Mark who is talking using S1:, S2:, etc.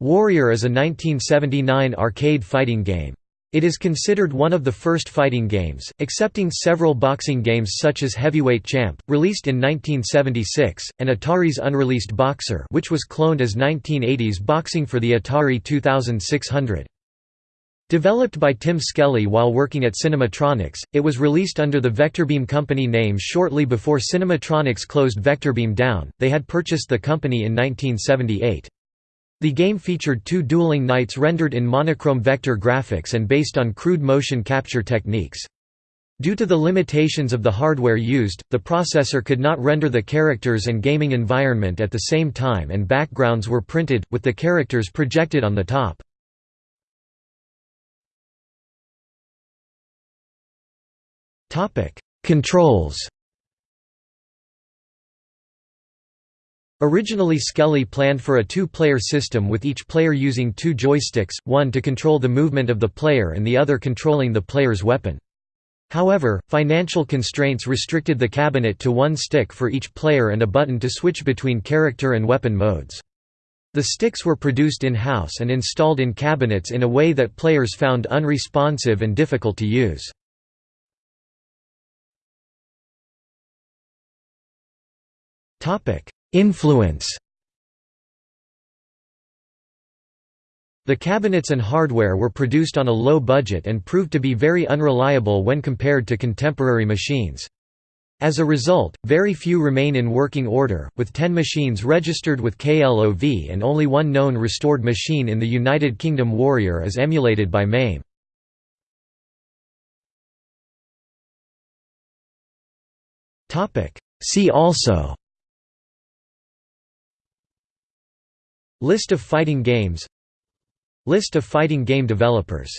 S1: Warrior is a 1979 arcade fighting game. It is considered one of the first fighting games, excepting several boxing games such as Heavyweight Champ, released in 1976, and Atari's unreleased Boxer which was cloned as 1980s Boxing for the Atari 2600. Developed by Tim Skelly while working at Cinematronics, it was released under the Vectorbeam Company name shortly before Cinematronics closed Vectorbeam down, they had purchased the company in 1978. The game featured two dueling knights rendered in monochrome vector graphics and based on crude motion capture techniques. Due to the limitations of the hardware used, the processor could not render the characters and gaming environment at the same time and backgrounds were printed, with the characters projected on the top. Controls Originally Skelly planned for a two-player system with each player using two joysticks, one to control the movement of the player and the other controlling the player's weapon. However, financial constraints restricted the cabinet to one stick for each player and a button to switch between character and weapon modes. The sticks were produced in-house and installed in cabinets in a way that players found unresponsive and difficult to use. Topic: Influence The cabinets and hardware were produced on a low budget and proved to be very unreliable when compared to contemporary machines. As a result, very few remain in working order, with 10 machines registered with KLOV and only one known restored machine in the United Kingdom Warrior is emulated by MAME. See also List of fighting games. List of fighting game developers